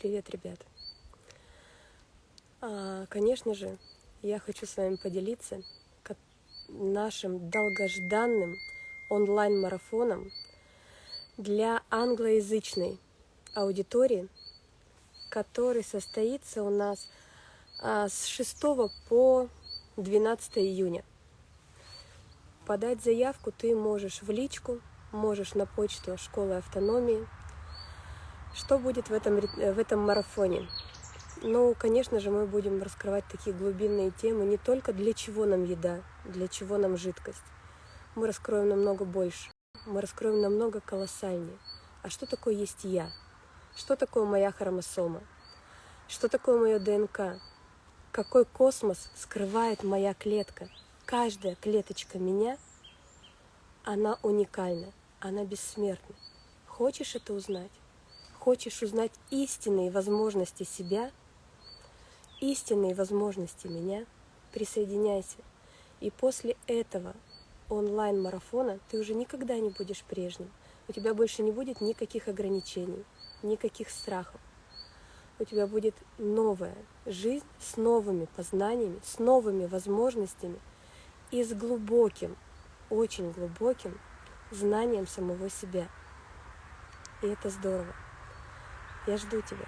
Привет, ребят! А, конечно же, я хочу с вами поделиться нашим долгожданным онлайн-марафоном для англоязычной аудитории, который состоится у нас а, с 6 по 12 июня. Подать заявку ты можешь в личку, можешь на почту школы автономии. Что будет в этом, в этом марафоне? Ну, конечно же, мы будем раскрывать такие глубинные темы не только для чего нам еда, для чего нам жидкость. Мы раскроем намного больше, мы раскроем намного колоссальнее. А что такое есть я? Что такое моя хромосома? Что такое мое ДНК? Какой космос скрывает моя клетка? Каждая клеточка меня, она уникальна, она бессмертна. Хочешь это узнать? Хочешь узнать истинные возможности себя, истинные возможности меня? Присоединяйся. И после этого онлайн-марафона ты уже никогда не будешь прежним. У тебя больше не будет никаких ограничений, никаких страхов у тебя будет новая жизнь с новыми познаниями, с новыми возможностями и с глубоким, очень глубоким знанием самого себя. И это здорово. Я жду тебя.